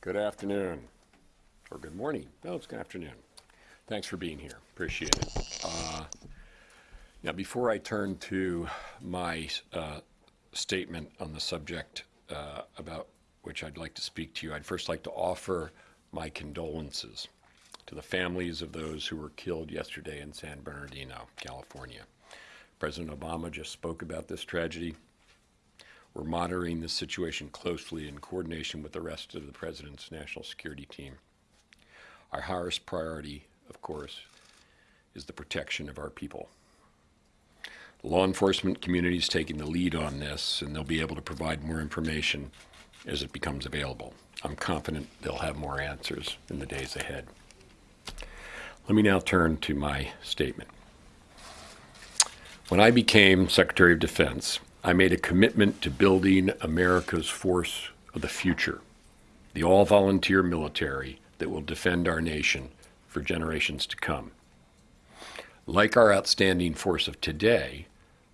Good afternoon, or good morning. No, it's good afternoon. Thanks for being here. Appreciate it. Uh, Now, before I turn to my uh, statement on the subject uh, about which I'd like to speak to you, I'd first like to offer my condolences to the families of those who were killed yesterday in San Bernardino, California. President Obama just spoke about this tragedy. We're monitoring this situation closely in coordination with the rest of the President's national security team. Our highest priority, of course, is the protection of our people. The law enforcement community is taking the lead on this, and they'll be able to provide more information as it becomes available. I'm confident they'll have more answers in the days ahead. Let me now turn to my statement. When I became Secretary of Defense, I made a commitment to building America's force of the future, the all volunteer military that will defend our nation for generations to come. Like our outstanding force of today,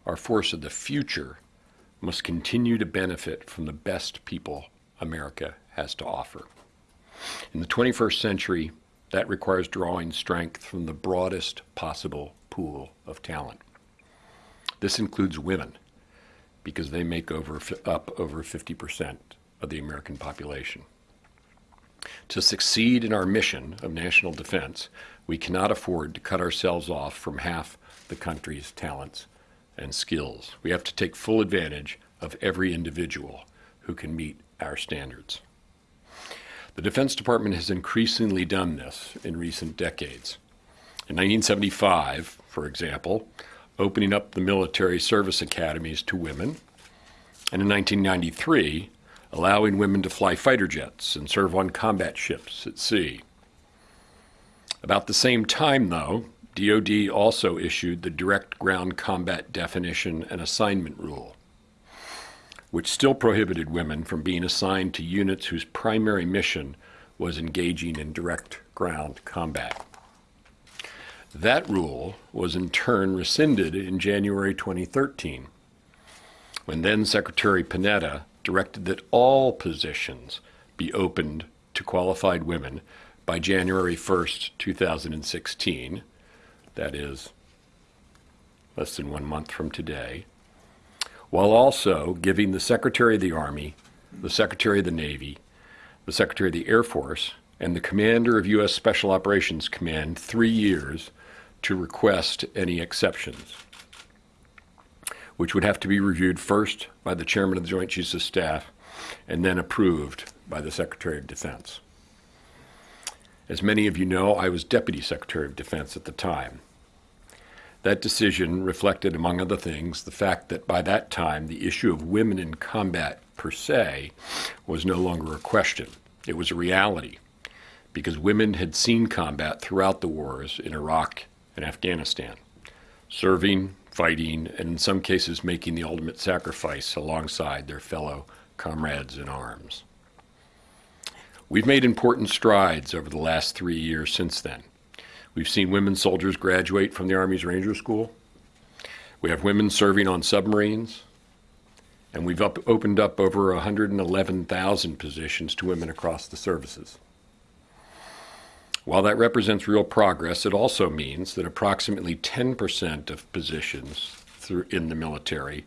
our force of the future must continue to benefit from the best people America has to offer. In the 21st century, that requires drawing strength from the broadest possible pool of talent. This includes women, because they make over, up over 50% of the American population. To succeed in our mission of national defense, we cannot afford to cut ourselves off from half the country's talents and skills. We have to take full advantage of every individual who can meet our standards. The Defense Department has increasingly done this in recent decades. In 1975, for example, opening up the military service academies to women, and in 1993, allowing women to fly fighter jets and serve on combat ships at sea. About the same time, though, DoD also issued the Direct Ground Combat Definition and Assignment Rule, which still prohibited women from being assigned to units whose primary mission was engaging in direct ground combat. That rule was in turn rescinded in January 2013, when then Secretary Panetta directed that all positions be opened to qualified women by January 1st, 2016, that is, less than one month from today, while also giving the Secretary of the Army, the Secretary of the Navy, the Secretary of the Air Force, and the Commander of U.S. Special Operations Command three years to request any exceptions, which would have to be reviewed first by the Chairman of the Joint Chiefs of Staff and then approved by the Secretary of Defense. As many of you know, I was Deputy Secretary of Defense at the time. That decision reflected, among other things, the fact that by that time the issue of women in combat per se was no longer a question. It was a reality because women had seen combat throughout the wars in Iraq in Afghanistan, serving, fighting, and in some cases making the ultimate sacrifice alongside their fellow comrades in arms. We've made important strides over the last three years since then. We've seen women soldiers graduate from the Army's Ranger School. We have women serving on submarines. And we've up, opened up over 111,000 positions to women across the services. While that represents real progress, it also means that approximately 10% of positions through, in the military,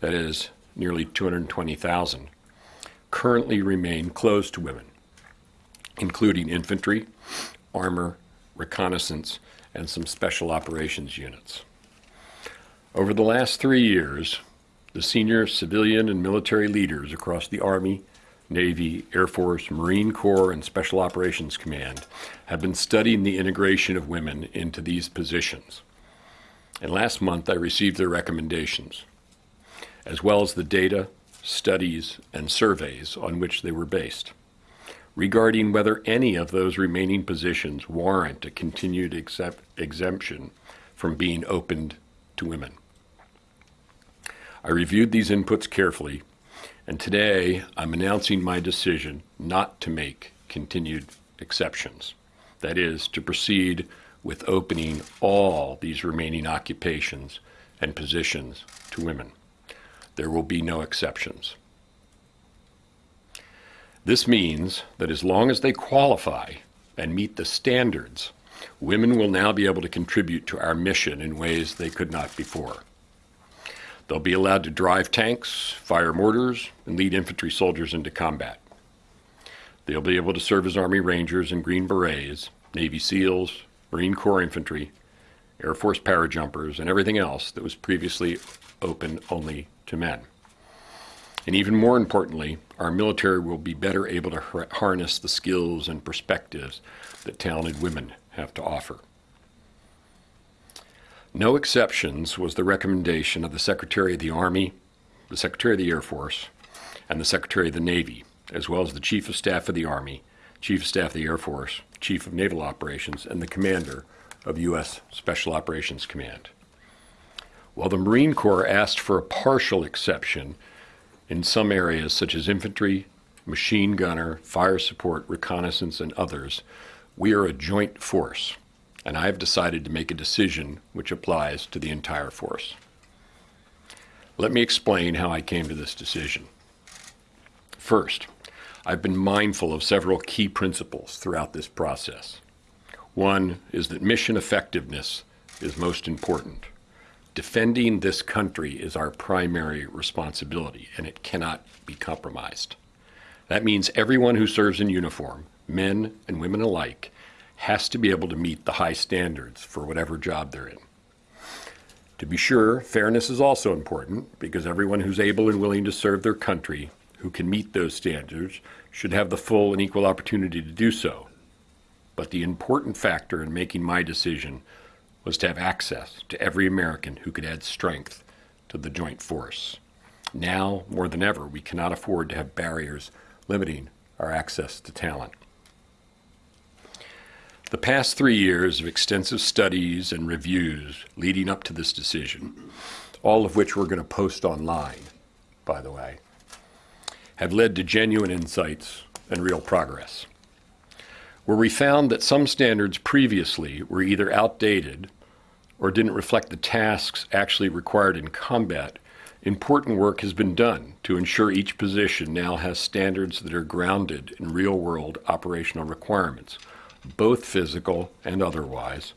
that is nearly 220,000, currently remain closed to women, including infantry, armor, reconnaissance, and some special operations units. Over the last three years, the senior civilian and military leaders across the Army, Navy, Air Force, Marine Corps, and Special Operations Command have been studying the integration of women into these positions. And last month I received their recommendations, as well as the data, studies, and surveys on which they were based, regarding whether any of those remaining positions warrant a continued exemption from being opened to women. I reviewed these inputs carefully and today, I'm announcing my decision not to make continued exceptions. That is, to proceed with opening all these remaining occupations and positions to women. There will be no exceptions. This means that as long as they qualify and meet the standards, women will now be able to contribute to our mission in ways they could not before. They'll be allowed to drive tanks, fire mortars, and lead infantry soldiers into combat. They'll be able to serve as Army Rangers and Green Berets, Navy SEALs, Marine Corps Infantry, Air Force parajumpers, and everything else that was previously open only to men. And even more importantly, our military will be better able to harness the skills and perspectives that talented women have to offer. No exceptions was the recommendation of the Secretary of the Army, the Secretary of the Air Force, and the Secretary of the Navy, as well as the Chief of Staff of the Army, Chief of Staff of the Air Force, Chief of Naval Operations, and the Commander of U.S. Special Operations Command. While the Marine Corps asked for a partial exception in some areas such as infantry, machine gunner, fire support, reconnaissance, and others, we are a joint force, and I have decided to make a decision which applies to the entire force. Let me explain how I came to this decision. First, I've been mindful of several key principles throughout this process. One is that mission effectiveness is most important. Defending this country is our primary responsibility, and it cannot be compromised. That means everyone who serves in uniform, men and women alike, has to be able to meet the high standards for whatever job they're in. To be sure, fairness is also important because everyone who's able and willing to serve their country who can meet those standards should have the full and equal opportunity to do so. But the important factor in making my decision was to have access to every American who could add strength to the joint force. Now, more than ever, we cannot afford to have barriers limiting our access to talent. The past three years of extensive studies and reviews leading up to this decision, all of which we're going to post online, by the way, have led to genuine insights and real progress. Where we found that some standards previously were either outdated or didn't reflect the tasks actually required in combat, important work has been done to ensure each position now has standards that are grounded in real world operational requirements both physical and otherwise.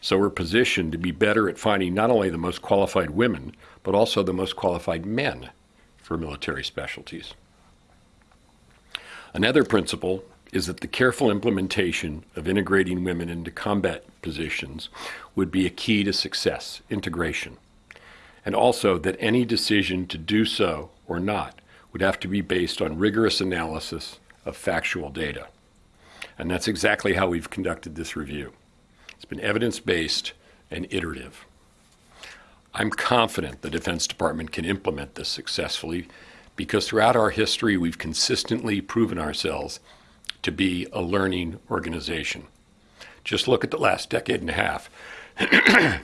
So we're positioned to be better at finding not only the most qualified women, but also the most qualified men for military specialties. Another principle is that the careful implementation of integrating women into combat positions would be a key to success, integration. And also that any decision to do so or not would have to be based on rigorous analysis of factual data. And that's exactly how we've conducted this review. It's been evidence-based and iterative. I'm confident the Defense Department can implement this successfully because throughout our history, we've consistently proven ourselves to be a learning organization. Just look at the last decade and a half.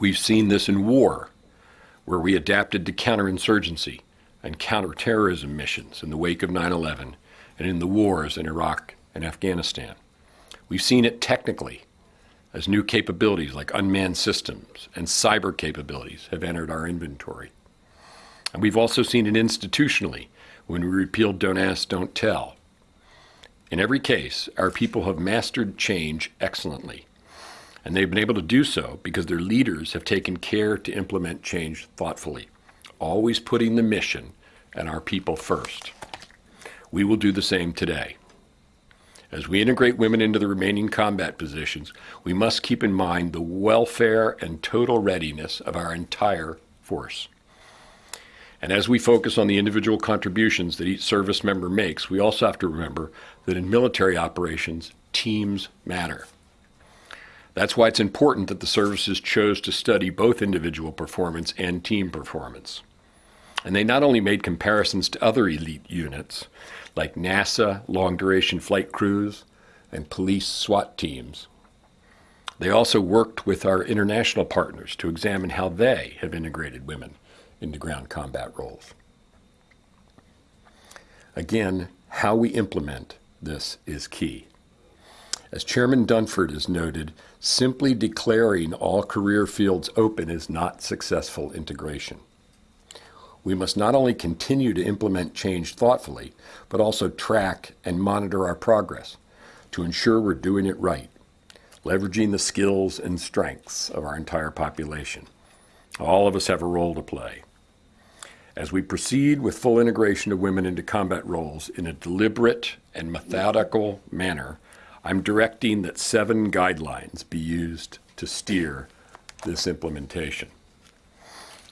we've seen this in war, where we adapted to counterinsurgency and counterterrorism missions in the wake of 9 11 and in the wars in Iraq and Afghanistan. We've seen it technically as new capabilities like unmanned systems and cyber capabilities have entered our inventory. And we've also seen it institutionally when we repealed Don't Ask, Don't Tell. In every case, our people have mastered change excellently. And they've been able to do so because their leaders have taken care to implement change thoughtfully, always putting the mission and our people first. We will do the same today. As we integrate women into the remaining combat positions, we must keep in mind the welfare and total readiness of our entire force. And as we focus on the individual contributions that each service member makes, we also have to remember that in military operations, teams matter. That's why it's important that the services chose to study both individual performance and team performance. And they not only made comparisons to other elite units, like NASA long duration flight crews and police SWAT teams. They also worked with our international partners to examine how they have integrated women into ground combat roles. Again, how we implement this is key. As Chairman Dunford has noted, simply declaring all career fields open is not successful integration. We must not only continue to implement change thoughtfully, but also track and monitor our progress to ensure we're doing it right, leveraging the skills and strengths of our entire population. All of us have a role to play. As we proceed with full integration of women into combat roles in a deliberate and methodical manner, I'm directing that seven guidelines be used to steer this implementation.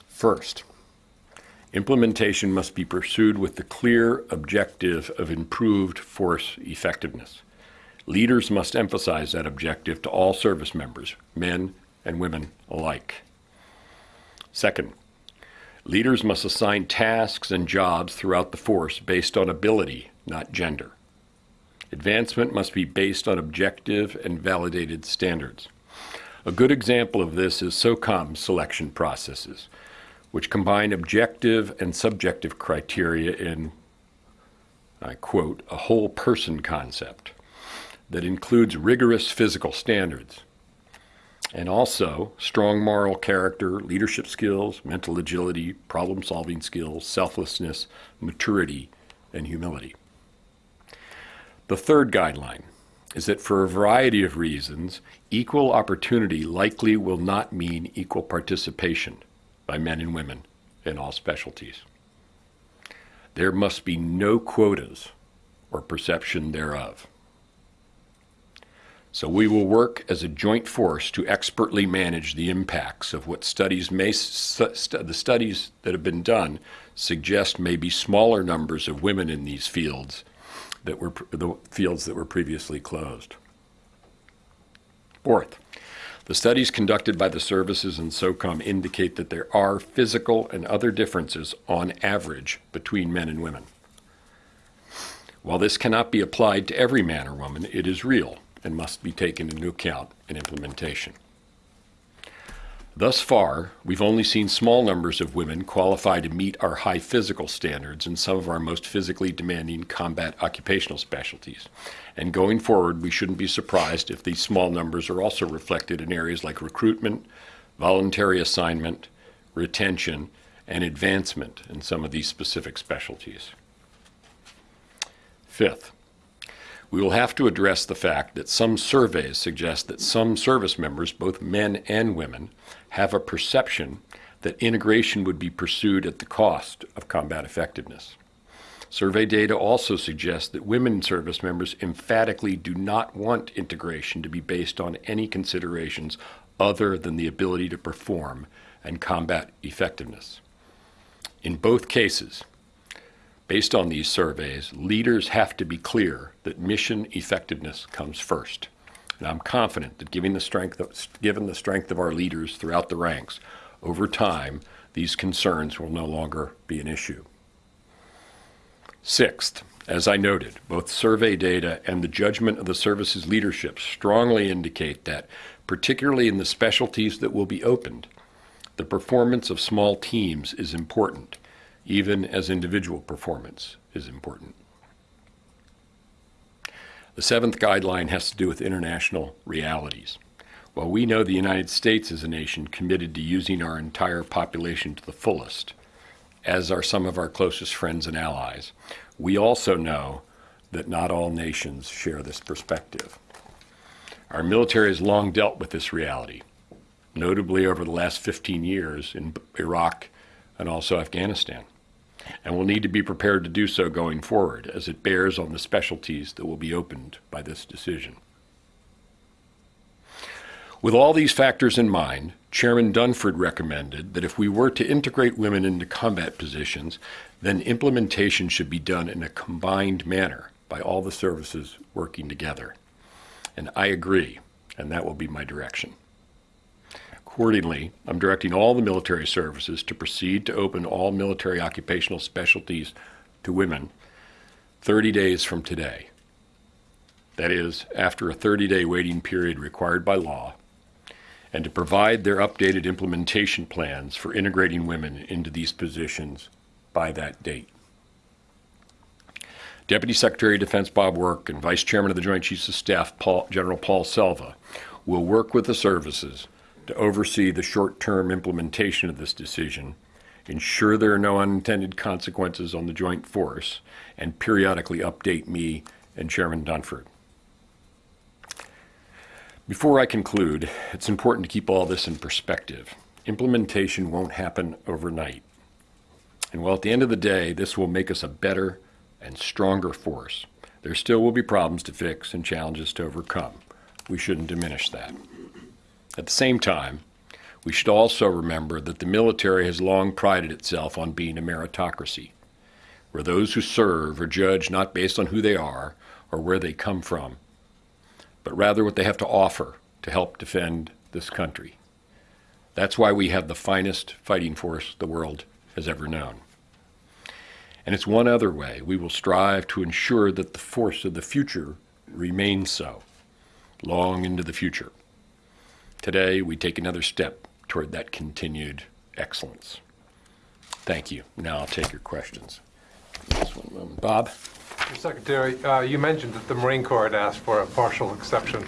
First, implementation must be pursued with the clear objective of improved force effectiveness. Leaders must emphasize that objective to all service members, men and women alike. Second, leaders must assign tasks and jobs throughout the force based on ability, not gender. Advancement must be based on objective and validated standards. A good example of this is SOCOM selection processes, which combine objective and subjective criteria in, I quote, a whole person concept that includes rigorous physical standards and also strong moral character, leadership skills, mental agility, problem solving skills, selflessness, maturity, and humility. The third guideline is that for a variety of reasons, equal opportunity likely will not mean equal participation by men and women in all specialties. There must be no quotas or perception thereof. So we will work as a joint force to expertly manage the impacts of what studies may, the studies that have been done suggest may be smaller numbers of women in these fields that were the fields that were previously closed. Fourth, the studies conducted by the services and SOCOM indicate that there are physical and other differences on average between men and women. While this cannot be applied to every man or woman, it is real and must be taken into account in implementation. Thus far, we've only seen small numbers of women qualify to meet our high physical standards in some of our most physically demanding combat occupational specialties. And going forward, we shouldn't be surprised if these small numbers are also reflected in areas like recruitment, voluntary assignment, retention, and advancement in some of these specific specialties. Fifth, we will have to address the fact that some surveys suggest that some service members, both men and women, have a perception that integration would be pursued at the cost of combat effectiveness. Survey data also suggests that women service members emphatically do not want integration to be based on any considerations other than the ability to perform and combat effectiveness. In both cases, Based on these surveys, leaders have to be clear that mission effectiveness comes first. And I'm confident that given the strength of, given the strength of our leaders throughout the ranks, over time, these concerns will no longer be an issue. Sixth, as I noted, both survey data and the judgment of the service's leadership strongly indicate that, particularly in the specialties that will be opened, the performance of small teams is important even as individual performance is important. The seventh guideline has to do with international realities. While we know the United States is a nation committed to using our entire population to the fullest, as are some of our closest friends and allies, we also know that not all nations share this perspective. Our military has long dealt with this reality, notably over the last 15 years in Iraq and also Afghanistan and will need to be prepared to do so going forward as it bears on the specialties that will be opened by this decision. With all these factors in mind, Chairman Dunford recommended that if we were to integrate women into combat positions, then implementation should be done in a combined manner by all the services working together. And I agree, and that will be my direction. Accordingly, I'm directing all the military services to proceed to open all military occupational specialties to women 30 days from today. That is, after a 30-day waiting period required by law, and to provide their updated implementation plans for integrating women into these positions by that date. Deputy Secretary of Defense Bob Work and Vice Chairman of the Joint Chiefs of Staff Paul, General Paul Selva will work with the services to oversee the short-term implementation of this decision ensure there are no unintended consequences on the joint force, and periodically update me and Chairman Dunford. Before I conclude, it's important to keep all this in perspective. Implementation won't happen overnight. And while at the end of the day, this will make us a better and stronger force, there still will be problems to fix and challenges to overcome. We shouldn't diminish that. At the same time, we should also remember that the military has long prided itself on being a meritocracy, where those who serve are judged not based on who they are or where they come from, but rather what they have to offer to help defend this country. That's why we have the finest fighting force the world has ever known. And it's one other way we will strive to ensure that the force of the future remains so, long into the future. Today, we take another step toward that continued excellence. Thank you. Now I'll take your questions. Moment. Um, Bob? Mr. Secretary, uh, you mentioned that the Marine Corps had asked for a partial exception.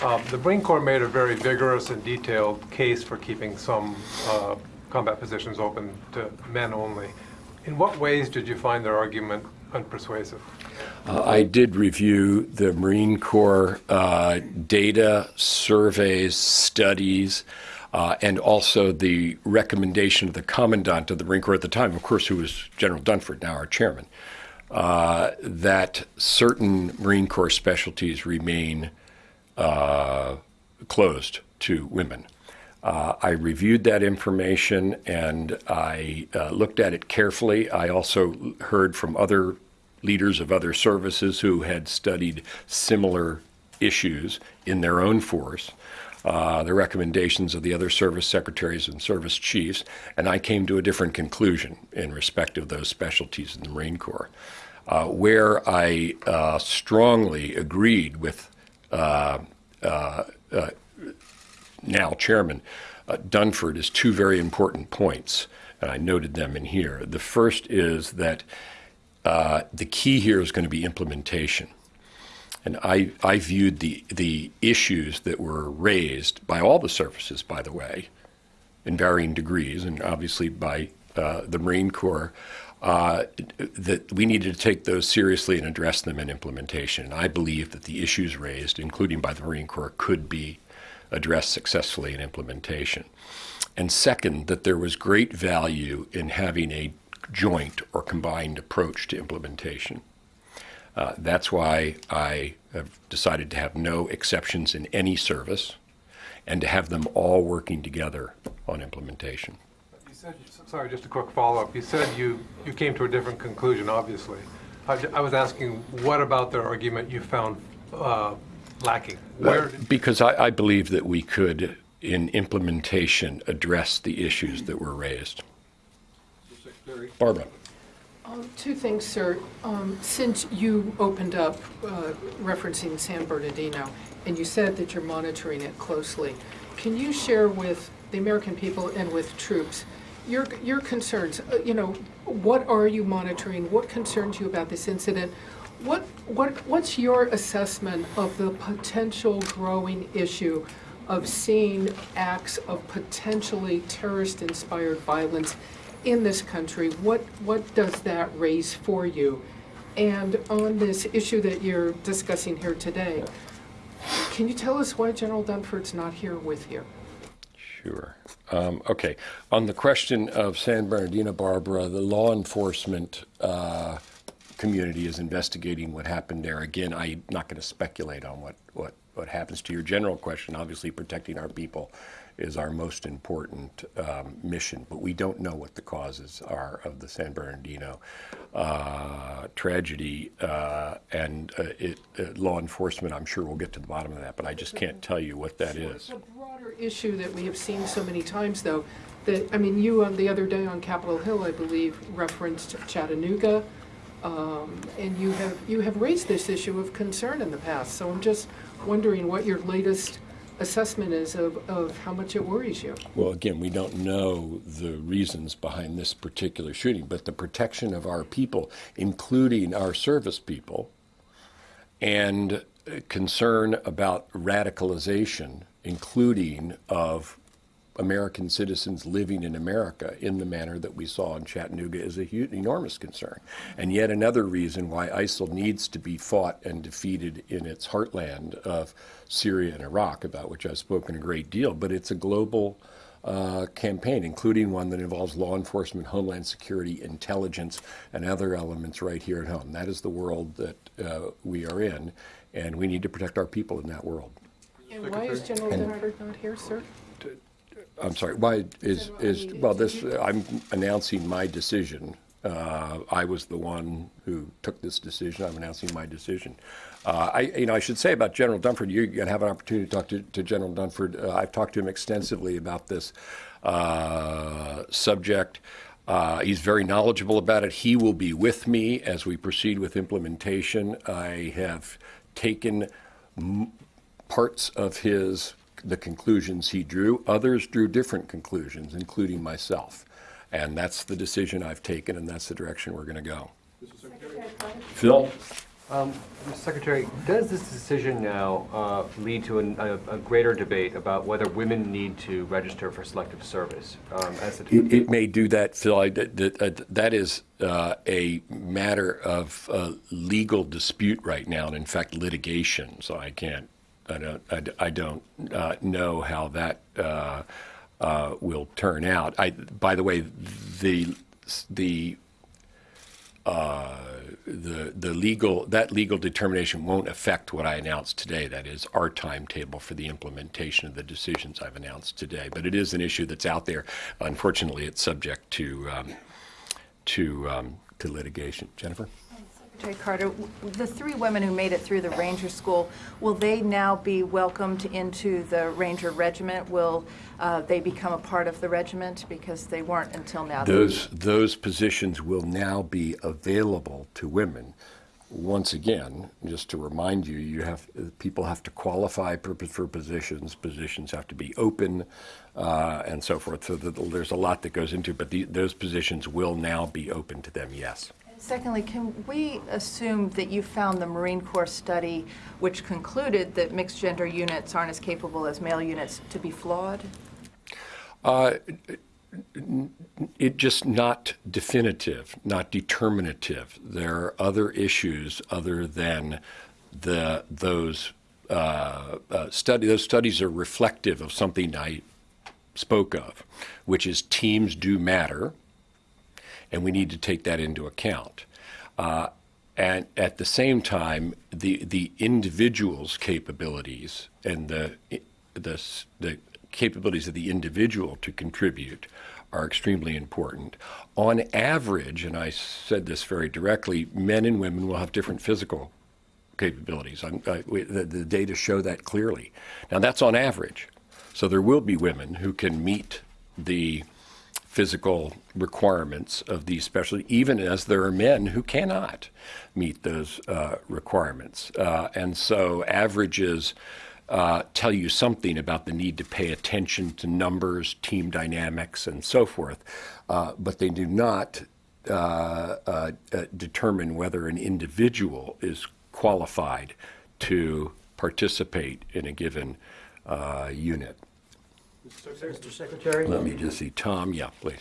Um, The Marine Corps made a very vigorous and detailed case for keeping some uh, combat positions open to men only. In what ways did you find their argument unpersuasive? Uh, I did review the Marine Corps uh, data, surveys, studies, uh, and also the recommendation of the Commandant of the Marine Corps at the time, of course, who was General Dunford, now our chairman, uh, that certain Marine Corps specialties remain uh, closed to women. Uh, I reviewed that information and I uh, looked at it carefully. I also heard from other leaders of other services who had studied similar issues in their own force, uh, the recommendations of the other service secretaries and service chiefs, and I came to a different conclusion in respect of those specialties in the Marine Corps. Uh, where I uh, strongly agreed with uh, uh, uh, now Chairman Dunford is two very important points, and I noted them in here. The first is that the key here is going to be implementation. And I, I viewed the, the issues that were raised by all the services, by the way, in varying degrees, and obviously by uh, the Marine Corps, uh, that we needed to take those seriously and address them in implementation. And I believe that the issues raised, including by the Marine Corps, could be addressed successfully in implementation. And second, that there was great value in having a joint or combined approach to implementation. Uh, that's why I have decided to have no exceptions in any service and to have them all working together on implementation said, sorry, just a quick follow-up. You said you, you came to a different conclusion, obviously. I, I was asking, what about their argument you found uh, lacking? Where because I, I believe that we could, in implementation, address the issues that were raised. Barbara. Um, Two things, sir. Um, Since you opened up uh, referencing San Bernardino, and you said that you're monitoring it closely, can you share with the American people and with troops your, your concerns, uh, you know, what are you monitoring? What concerns you about this incident? What, what, what's your assessment of the potential growing issue of seeing acts of potentially terrorist-inspired violence in this country? What, what does that raise for you? And on this issue that you're discussing here today, can you tell us why General Dunford's not here with you? Sure. Um, okay. On the question of San Bernardino, Barbara, the law enforcement uh, community is investigating what happened there. Again, I'm not going to speculate on what, what, what happens to your general question. Obviously, protecting our people is our most important um, mission, but we don't know what the causes are of the San Bernardino uh, tragedy. Uh, and uh, it, uh, law enforcement, I'm sure, will get to the bottom of that, but I just can't tell you what that is. The broader issue that we have seen so many times, though, that, I mean, you on the other day on Capitol Hill, I believe, referenced Chattanooga, um, and you have, you have raised this issue of concern in the past. So I'm just wondering what your latest assessment is of, of how much it worries you. Well, again, we don't know the reasons behind this particular shooting, but the protection of our people, including our service people, and concern about radicalization, including of American citizens living in America in the manner that we saw in Chattanooga is a huge, enormous concern. And yet another reason why ISIL needs to be fought and defeated in its heartland of Syria and Iraq, about which I've spoken a great deal, but it's a global uh, campaign, including one that involves law enforcement, homeland security, intelligence, and other elements right here at home. That is the world that uh, we are in, and we need to protect our people in that world. And why is General Dunford not here, sir? I'm sorry, why is, is, well, this, I'm announcing my decision. Uh, I was the one who took this decision. I'm announcing my decision. Uh, I, you know, I should say about General Dunford, you're going to have an opportunity to talk to, to General Dunford. Uh, I've talked to him extensively about this uh, subject. Uh, he's very knowledgeable about it. He will be with me as we proceed with implementation. I have taken parts of his the conclusions he drew. Others drew different conclusions, including myself. And that's the decision I've taken, and that's the direction we're going to go. Phil? Mr. Secretary, does this decision now uh, lead to an- a a greater debate about whether women need to register for selective service? um, as the- It, it may do that, Phil. I, that, that- that is uh, a matter of uh, legal dispute right now, and in fact litigation. So I can't, I don't, I, I don't uh, know how that uh, uh, will turn out. I, by the way, the the uh, the the legal that legal determination won't affect what I announced today. That is our timetable for the implementation of the decisions I've announced today. But it is an issue that's out there. Unfortunately, it's subject to um, to um, to litigation. Jennifer. Secretary Carter, the three women who made it through the Ranger School, will they now be welcomed into the Ranger Regiment? Will uh, they become a part of the regiment because they weren't until now? Those those positions will now be available to women. Once again, just to remind you, you have people have to qualify for, positions. Positions have to be open, uh, and so forth. So that there's a lot that goes into. it, But the, those positions will now be open to them. Yes. Secondly, can we assume that you found the Marine Corps study, which concluded that mixed gender units aren't as capable as male units, to be flawed? it just not definitive, not determinative. There are other issues other than the those uh, uh, study. Those studies are reflective of something I spoke of, which is teams do matter, and we need to take that into account. Uh, and at the same time, the the individual's capabilities and the the the capabilities of the individual to contribute are extremely important. On average, and I said this very directly, men and women will have different physical capabilities. I, we, the, the data show that clearly. Now, that's on average. So there will be women who can meet the physical requirements of these specialties, even as there are men who cannot meet those uh, requirements. Uh, and so averages uh, tell you something about the need to pay attention to numbers, team dynamics, and so forth, uh, but they do not uh, uh, determine whether an individual is qualified to participate in a given unit. Mr. Secretary? Let me just see. Tom, yeah, please.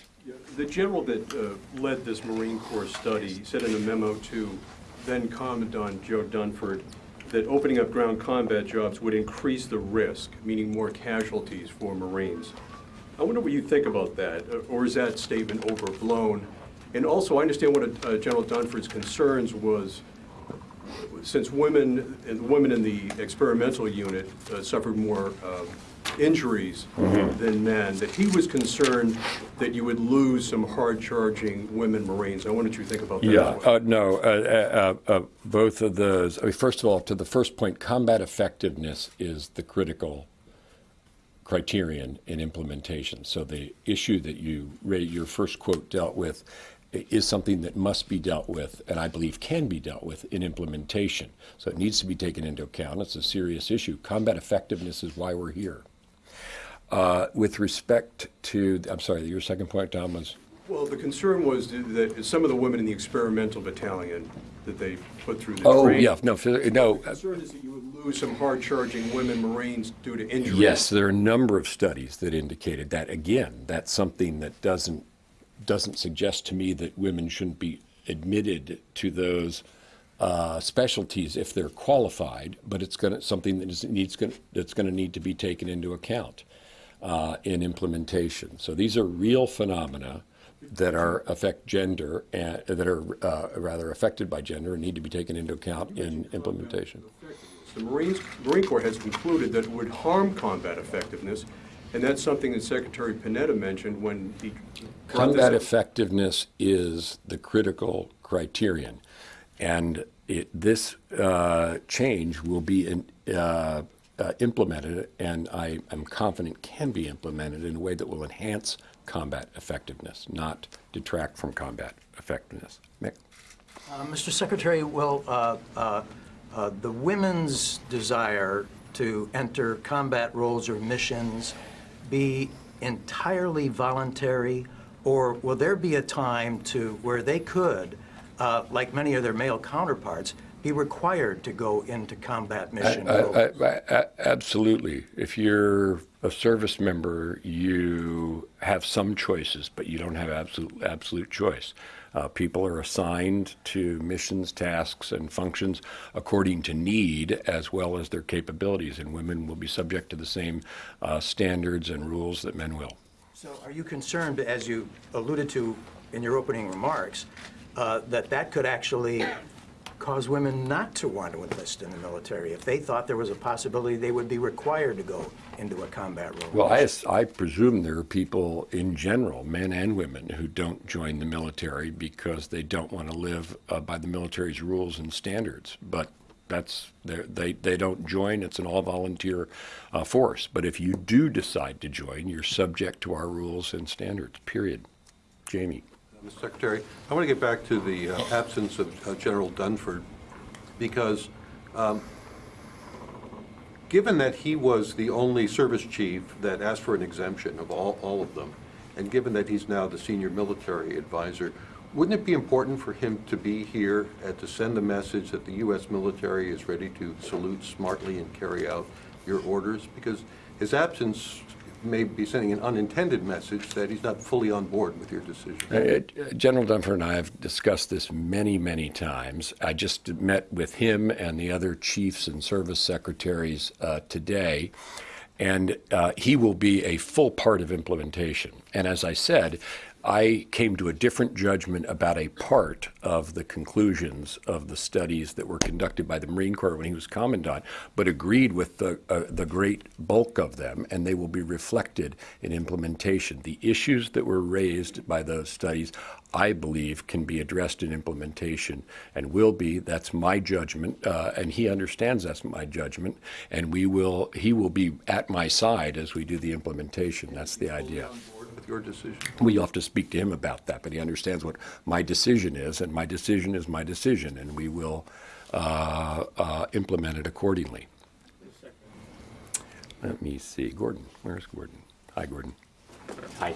The general that uh, led this Marine Corps study said in a memo to then Commandant Joe Dunford that opening up ground combat jobs would increase the risk, meaning more casualties for Marines. I wonder what you think about that, uh, or is that statement overblown? And also, I understand what uh, General Dunford's concerns was, since women, and women in the experimental unit uh, suffered more um, injuries than men, that he was concerned that you would lose some hard-charging women Marines. I wanted you to think about that Yeah, well. uh, no, uh, uh, uh, both of those. I mean, first of all, to the first point, combat effectiveness is the critical criterion in implementation. So the issue that you, your first quote dealt with is something that must be dealt with, and I believe can be dealt with in implementation. So it needs to be taken into account. It's a serious issue. Combat effectiveness is why we're here. Uh, with respect to, I'm sorry, your second point, Tom, was? Well, the concern was that some of the women in the experimental battalion that they put through the Oh, training. yeah, no, no, The concern is that you would lose some hard-charging women Marines due to injury. Yes, there are a number of studies that indicated that. Again, that's something that doesn't, doesn't suggest to me that women shouldn't be admitted to those uh, specialties if they're qualified, but it's going to, something that is, needs, gonna- that's going to need to be taken into account uh, in implementation. So these are real phenomena that are affect gender, and, that are uh, rather affected by gender and need to be taken into account in implementation. The Marines, Marine Corps has concluded that it would harm combat effectiveness, and that's something that Secretary Panetta mentioned when he. Combat effectiveness is the critical criterion. And it, this uh, change will be in, uh, implemented, and I am confident can be implemented in a way that will enhance combat effectiveness, not detract from combat effectiveness. Mick? Uh, Mr. Secretary, will uh, uh, uh, the women's desire to enter combat roles or missions be entirely voluntary, or will there be a time to where they could, uh, like many of their male counterparts, be required to go into combat mission I- I- I- I- Absolutely. If you're a service member, you have some choices, but you don't have absolute, absolute choice. Uh, people are assigned to missions, tasks, and functions according to need as well as their capabilities, and women will be subject to the same uh, standards and rules that men will. So are you concerned, as you alluded to in your opening remarks, uh, that that could actually cause women not to want to enlist in the military? If they thought there was a possibility they would be required to go into a combat role? Well, I, I presume there are people in general, men and women, who don't join the military because they don't want to live uh, by the military's rules and standards. But that's they they don't join. It's an all volunteer uh, force. But if you do decide to join, you're subject to our rules and standards. Period. Jamie. Mr. Secretary, I want to get back to the uh, absence of uh, General Dunford, because um, given that he was the only service chief that asked for an exemption of all, all of them, and given that he's now the senior military advisor, wouldn't it be important for him to be here and to send the message that the U.S. military is ready to salute smartly and carry out your orders? Because his absence may be sending an unintended message that he's not fully on board with your decision. Uh, General Dunford and I have discussed this many, many times. I just met with him and the other chiefs and service secretaries uh, today, and uh, he will be a full part of implementation. And as I said, I came to a different judgment about a part of the conclusions of the studies that were conducted by the Marine Corps when he was commandant, but agreed with the, uh, the great bulk of them, and they will be reflected in implementation. The issues that were raised by those studies, I believe, can be addressed in implementation and will be. That's my judgment, uh, and he understands that's my judgment, and we will. He will be at my side as we do the implementation. That's the idea. On board with your decision? We have to speak to him about that, but he understands what my decision is, and my decision is my decision, and we will uh, uh, implement it accordingly. Let me see, Gordon, where's Gordon? Hi, Gordon. Hi.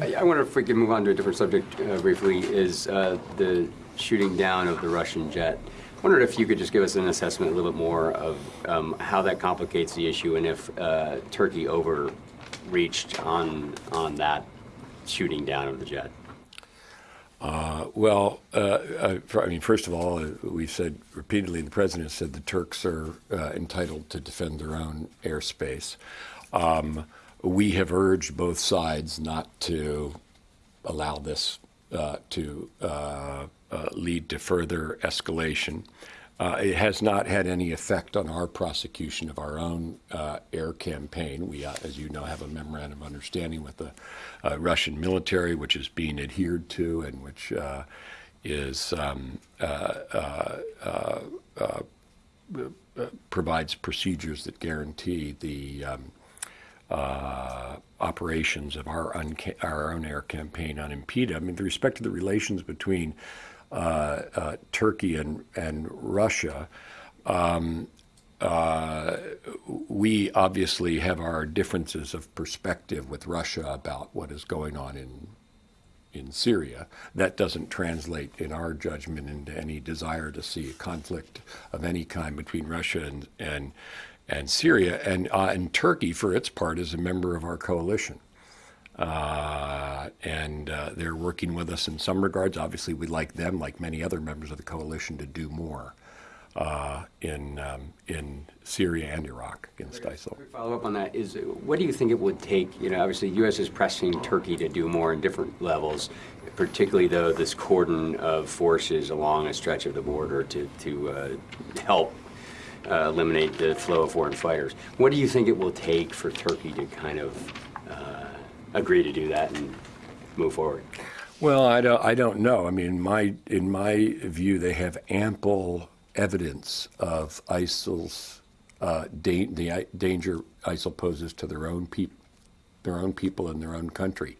I I wonder if we can move on to a different subject uh, briefly, is uh, the shooting down of the Russian jet. I wondered if you could just give us an assessment a little bit more of um, how that complicates the issue and if uh, Turkey overreached on, on that shooting down of the jet. Uh, Well, uh, uh, I mean, first of all, uh, we've said repeatedly, the president said the Turks are uh, entitled to defend their own airspace. Um, We have urged both sides not to allow this uh, to lead to further escalation. Uh, It has not had any effect on our prosecution of our own uh, air campaign. We, uh, as you know, have a memorandum of understanding with the uh, Russian military, which is being adhered to and which uh, is um, uh, provides procedures that guarantee the um, uh, operations of our, our own air campaign unimpeded. I mean, with respect to the relations between Turkey and, and Russia, um, uh, we obviously have our differences of perspective with Russia about what is going on in in Syria. That doesn't translate, in our judgment, into any desire to see a conflict of any kind between Russia and and, and Syria. And uh, and Turkey, for its part, is a member of our coalition. Uh, and uh, they're working with us in some regards. Obviously, we'd like them, like many other members of the coalition, to do more uh, in um, in Syria and Iraq against ISIL. Follow up on that is, what do you think it would take? You know, obviously, the U.S. is pressing Turkey to do more in different levels, particularly though this cordon of forces along a stretch of the border to to uh, help uh, eliminate the flow of foreign fighters. What do you think it will take for Turkey to kind of agree to do that and move forward? Well, I don't, I don't know. I mean, my, in my view, they have ample evidence of ISIL's uh, da- the danger ISIL poses to their own peop- their own people in their own country.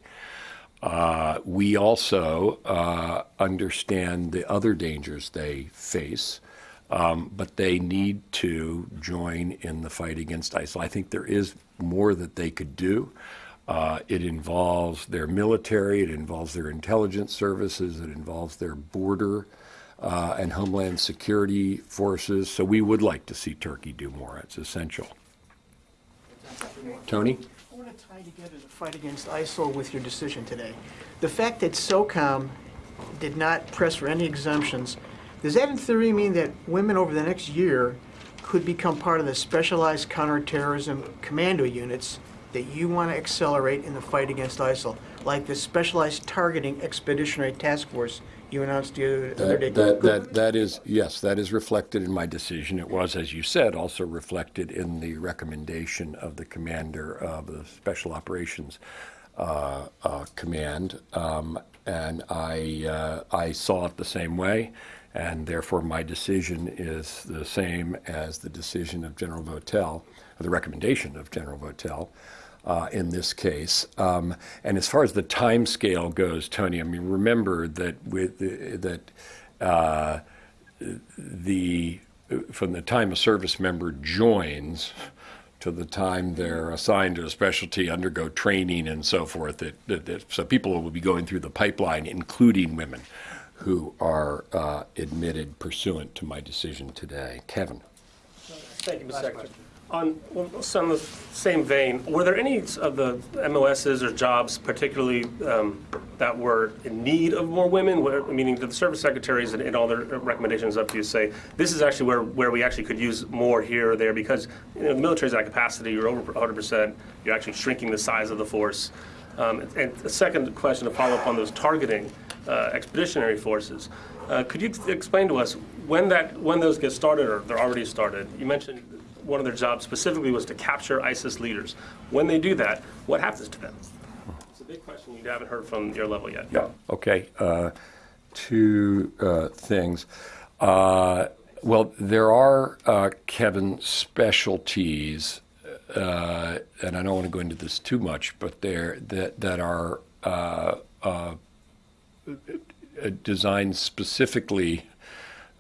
Uh, we also uh, understand the other dangers they face, um, but they need to join in the fight against ISIL. I think there is more that they could do. Uh, it involves their military, it involves their intelligence services, it involves their border uh, and homeland security forces. So we would like to see Turkey do more. It's essential. Tony? I want to tie together the fight against ISIL with your decision today. The fact that SOCOM did not press for any exemptions, does that in theory mean that women over the next year could become part of the specialized counterterrorism commando units that you want to accelerate in the fight against ISIL, like the specialized targeting expeditionary task force you announced the other day? That, that, that, is, yes, that is reflected in my decision. It was, as you said, also reflected in the recommendation of the commander of the Special Operations uh, uh, Command. Um, and I, uh, I saw it the same way, and therefore my decision is the same as the decision of General Votel, the recommendation of General Votel uh, in this case. Um, and as far as the time scale goes, Tony, I mean, remember that with that uh, the from the time a service member joins to the time they're assigned to a specialty, undergo training, and so forth. That so people will be going through the pipeline, including women who are uh, admitted pursuant to my decision today. Kevin. Thank you, Mr. Secretary. On some the same vein, were there any of the MOSs or jobs particularly um, that were in need of more women? Where, meaning, did the service secretaries and, and all their recommendations up to you say this is actually where, where we actually could use more here or there? Because you know, the military's at capacity, you're over 100 percent, you're actually shrinking the size of the force. Um, and the second question to follow up on those targeting uh, expeditionary forces. Uh, could you explain to us when that when those get started or they're already started? You mentioned one of their jobs specifically was to capture ISIS leaders. When they do that, what happens to them? It's a big question you haven't heard from your level yet. Yeah. Okay. Uh, two uh, things. Uh, well, there are, uh, Kevin, specialties, uh, and I don't want to go into this too much, but there that that are uh, designed specifically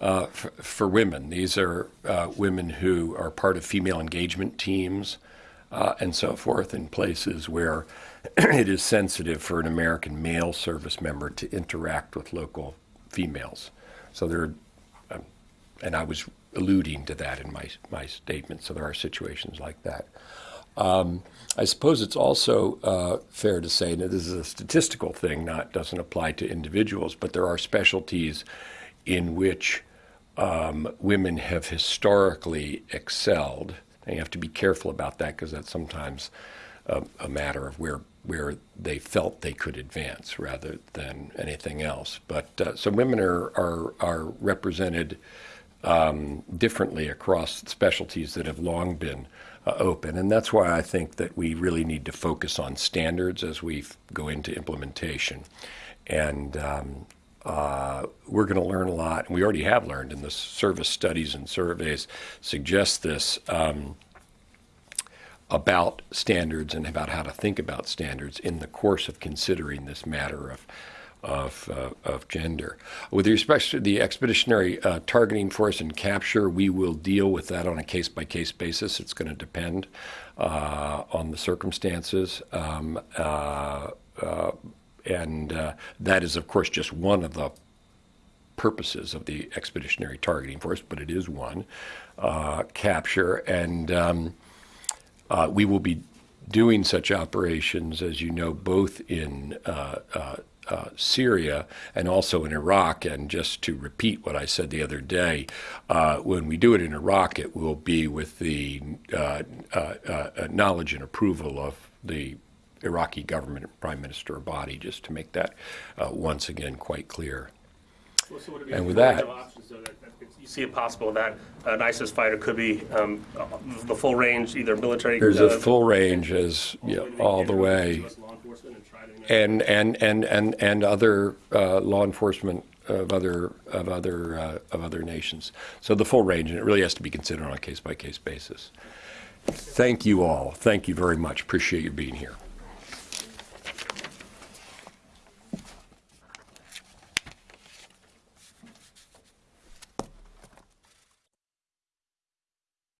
uh, for, for women. These are uh, women who are part of female engagement teams uh, and so forth in places where it is sensitive for an American male service member to interact with local females. So there, um, and I was alluding to that in my my statement. So there are situations like that. Um, I suppose it's also uh, fair to say that this is a statistical thing, not doesn't apply to individuals, but there are specialties in which um, women have historically excelled. And you have to be careful about that because that's sometimes a, a, matter of where where they felt they could advance rather than anything else. But uh, so women are are, are represented um, differently across specialties that have long been uh, open, and that's why I think that we really need to focus on standards as we go into implementation. And um, uh, we're going to learn a lot, and we already have learned, and the service studies and surveys suggest this um, about standards and about how to think about standards in the course of considering this matter of of, uh, of gender. With respect to the expeditionary uh, targeting force and capture, we will deal with that on a case by case basis. It's going to depend uh, on the circumstances. Um, uh, uh, and uh, that is, of course, just one of the purposes of the Expeditionary Targeting Force, but it is one uh, capture, and um, uh, we will be doing such operations, as you know, both in uh, uh, uh, Syria and also in Iraq. And just to repeat what I said the other day, uh, when we do it in Iraq, it will be with the uh, uh, uh, knowledge and approval of the Iraqi government and Prime Minister Abadi, just to make that uh, once again quite clear. Well, so would it be And with that- options, that- that You see it possible that an ISIS fighter could be um, the full range, either military. There's a uh, full range as, all you the know, way all the way. it to law enforcement and try to, you know, and and and and and other uh, law enforcement of other of other uh, of other nations. So the full range, and it really has to be considered on a case by case basis. Thank you all. Thank you very much. Appreciate you being here.